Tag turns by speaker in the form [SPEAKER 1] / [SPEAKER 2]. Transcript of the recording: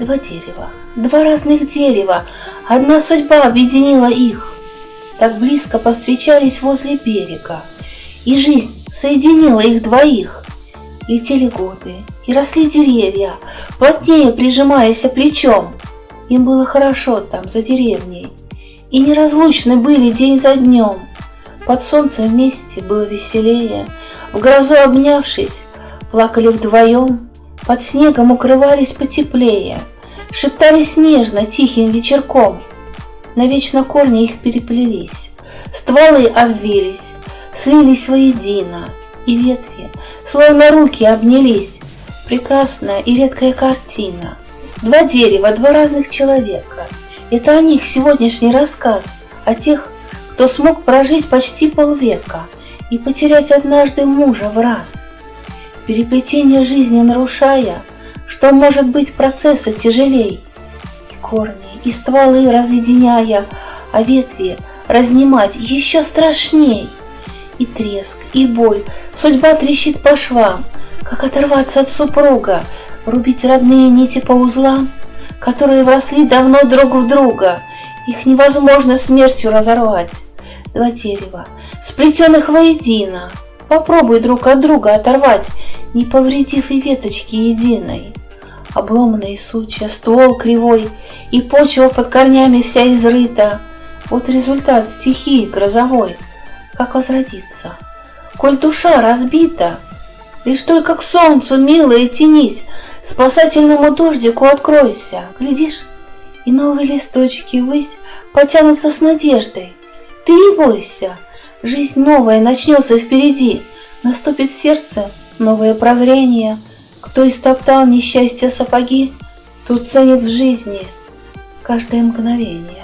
[SPEAKER 1] Два дерева, два разных дерева, одна судьба объединила их. Так близко повстречались возле берега, и жизнь соединила их двоих. Летели годы, и росли деревья, плотнее прижимаясь плечом. Им было хорошо там, за деревней, и неразлучны были день за днем. Под солнцем вместе было веселее, в грозу обнявшись, плакали вдвоем, под снегом укрывались потеплее, шептались нежно тихим вечерком. Навечно корни их переплелись, стволы обвились, слились воедино, и ветви, словно руки, обнялись. Прекрасная и редкая картина. Два дерева, два разных человека. Это о них сегодняшний рассказ, о тех, кто смог прожить почти полвека и потерять однажды мужа в раз. Переплетение жизни нарушая, что может быть процесса тяжелей, и корни, и стволы разъединяя, а ветви разнимать еще страшней. И треск, и боль, судьба трещит по швам, как оторваться от супруга, рубить родные нити по узлам, которые вросли давно друг в друга, их невозможно смертью разорвать два дерева, сплетенных воедино. Попробуй друг от друга оторвать, не повредив и веточки единой. Обломанные сучья, ствол кривой, и почва под корнями вся изрыта. Вот результат стихии грозовой. Как возродиться? Коль душа разбита, лишь только к солнцу, милая, тянись, спасательному дождику откройся. Глядишь, и новые листочки ввысь потянутся с надеждой. Ты не бойся, жизнь новая начнется впереди, наступит сердце новое прозрение. Кто истоптал несчастье сапоги, тут ценит в жизни каждое мгновение.